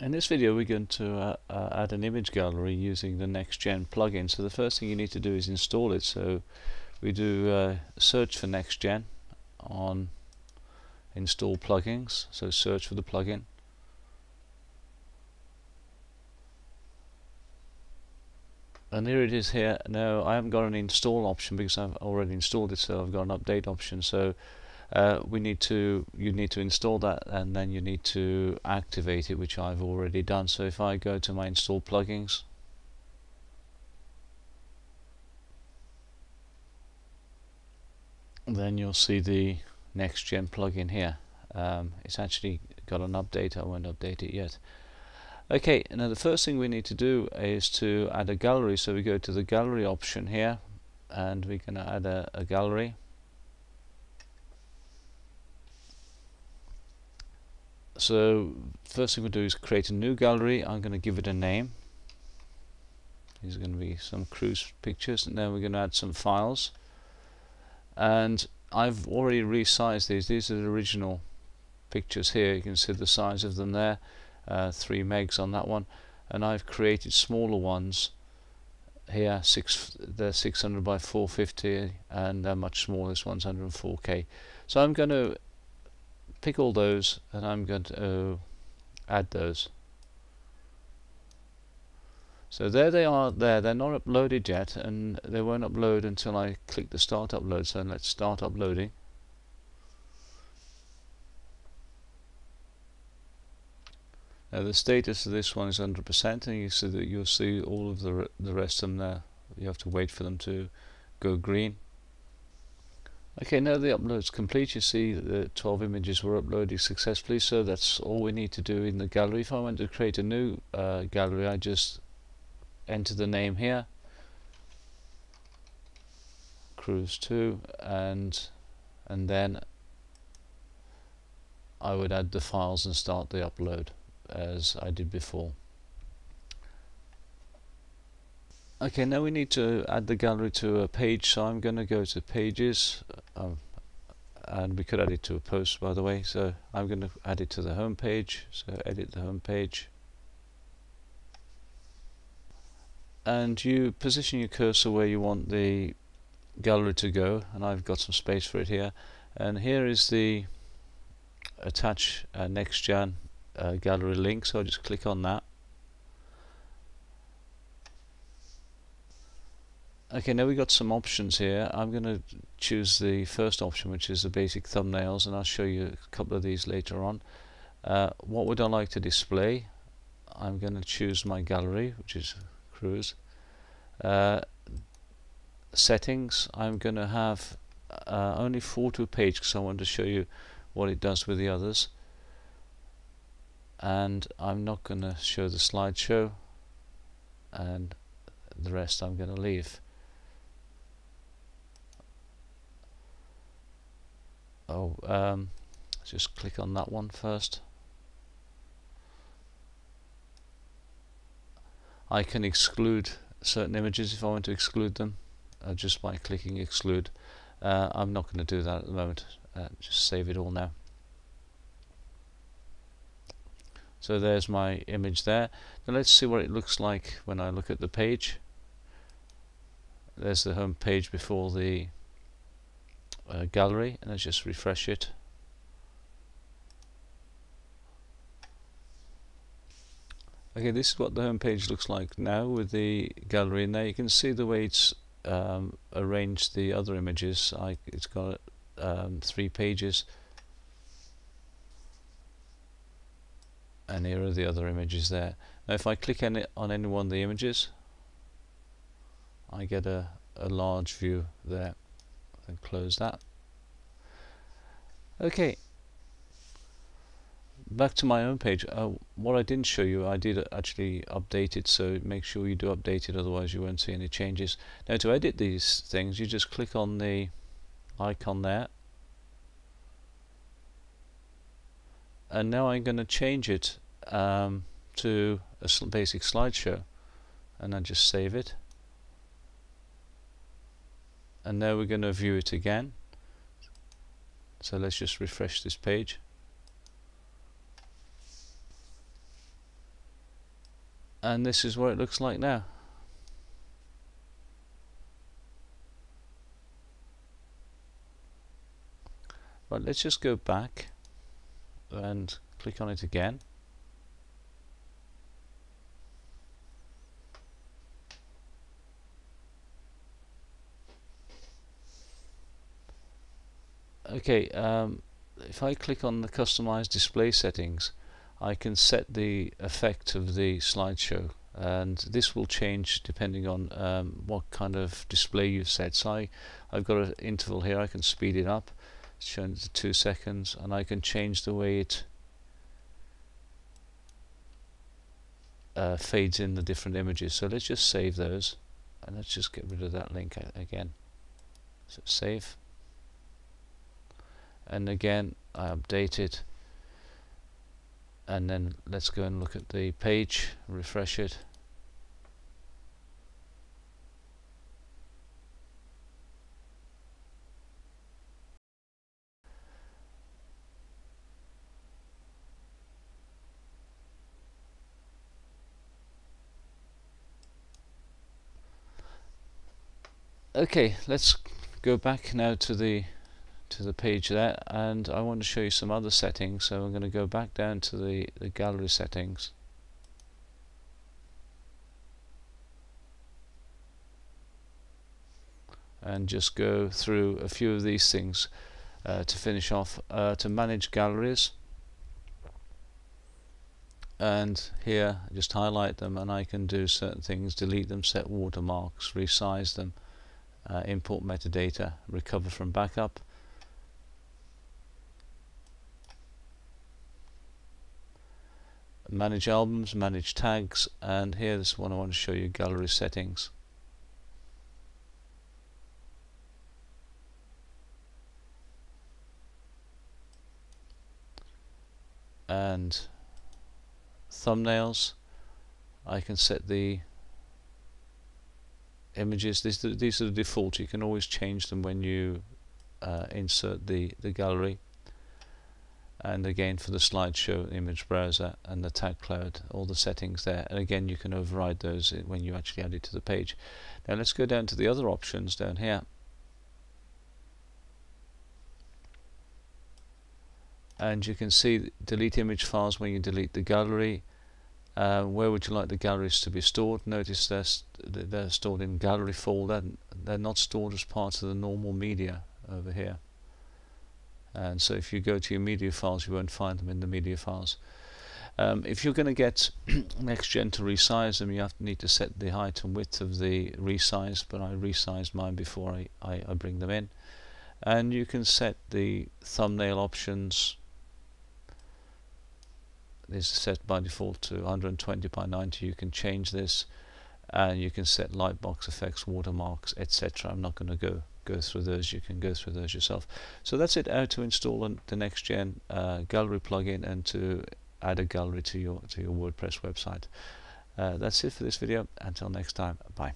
In this video we're going to uh, uh, add an image gallery using the NextGen plugin. So the first thing you need to do is install it. So we do uh, search for NextGen on install plugins. So search for the plugin. And here it is here. Now I haven't got an install option because I've already installed it so I've got an update option. So uh, we need to you need to install that and then you need to activate it which I've already done. So if I go to my install plugins then you'll see the next gen plugin here. Um, it's actually got an update. I won't update it yet. Okay now the first thing we need to do is to add a gallery. So we go to the gallery option here and we're going to add a, a gallery so first thing we'll do is create a new gallery. I'm going to give it a name. These are going to be some cruise pictures and then we're going to add some files. And I've already resized these. These are the original pictures here. You can see the size of them there. Uh, 3 megs on that one. And I've created smaller ones here. Six they're 600 by 450 and they're much smaller. This one's 104k so I'm going to pick all those and I'm going to uh, add those. So there they are there. They're not uploaded yet and they won't upload until I click the start upload so let's start uploading. Now the status of this one is 100% and you see that you'll see all of the, the rest of them there. You have to wait for them to go green Okay, now the upload's complete. You see the 12 images were uploaded successfully, so that's all we need to do in the gallery. If I want to create a new uh, gallery, I just enter the name here, Cruise 2, and and then I would add the files and start the upload as I did before. Okay, now we need to add the gallery to a page, so I'm going to go to Pages, um, and we could add it to a post by the way, so I'm going to add it to the home page, so edit the home page. And you position your cursor where you want the gallery to go, and I've got some space for it here. And here is the attach uh, next gen uh, gallery link, so I'll just click on that Okay, now we've got some options here. I'm going to choose the first option, which is the basic thumbnails, and I'll show you a couple of these later on. Uh, what would I like to display? I'm going to choose my gallery, which is Cruise. Uh, settings, I'm going to have uh, only a page because I want to show you what it does with the others. And I'm not going to show the slideshow, and the rest I'm going to leave. Oh um, just click on that one first. I can exclude certain images if I want to exclude them uh, just by clicking exclude. Uh, I'm not going to do that at the moment. Uh, just save it all now. So there's my image there. Now let's see what it looks like when I look at the page. There's the home page before the uh, gallery and let's just refresh it. Okay this is what the home page looks like now with the gallery there. You can see the way it's um, arranged the other images. I, it's got um, three pages. And here are the other images there. Now if I click any, on any one of the images I get a, a large view there and close that. Okay. Back to my own page. Uh, what I didn't show you I did actually update it so make sure you do update it otherwise you won't see any changes. Now to edit these things you just click on the icon there. And now I'm going to change it um, to a basic slideshow. And I just save it and now we're going to view it again. So let's just refresh this page. And this is what it looks like now. Right, let's just go back and click on it again. Okay, um, if I click on the customize display settings, I can set the effect of the slideshow and this will change depending on um, what kind of display you've set. So I, I've got an interval here, I can speed it up shown to two seconds and I can change the way it uh, fades in the different images. So let's just save those and let's just get rid of that link again. So save and again I update it and then let's go and look at the page refresh it. Okay let's go back now to the to the page there and I want to show you some other settings so I'm going to go back down to the, the gallery settings and just go through a few of these things uh, to finish off uh, to manage galleries and here just highlight them and I can do certain things delete them set watermarks resize them uh, import metadata, recover from backup. Manage albums, manage tags, and here's one I want to show you gallery settings. And thumbnails, I can set the images. These, these are the default. You can always change them when you uh, insert the the gallery and again for the slideshow image browser and the tag cloud all the settings there and again you can override those when you actually add it to the page now let's go down to the other options down here and you can see delete image files when you delete the gallery uh, where would you like the galleries to be stored? Notice they're, st they're stored in gallery folder. They're not stored as part of the normal media over here. And so if you go to your media files, you won't find them in the media files. Um, if you're going to get NextGen to resize them, you have to need to set the height and width of the resize, but I resized mine before I, I, I bring them in. And you can set the thumbnail options this is set by default to 120 by 90 you can change this and you can set lightbox effects watermarks etc I'm not going to go go through those you can go through those yourself. So that's it how to install the next gen uh, gallery plugin and to add a gallery to your to your WordPress website. Uh, that's it for this video. Until next time bye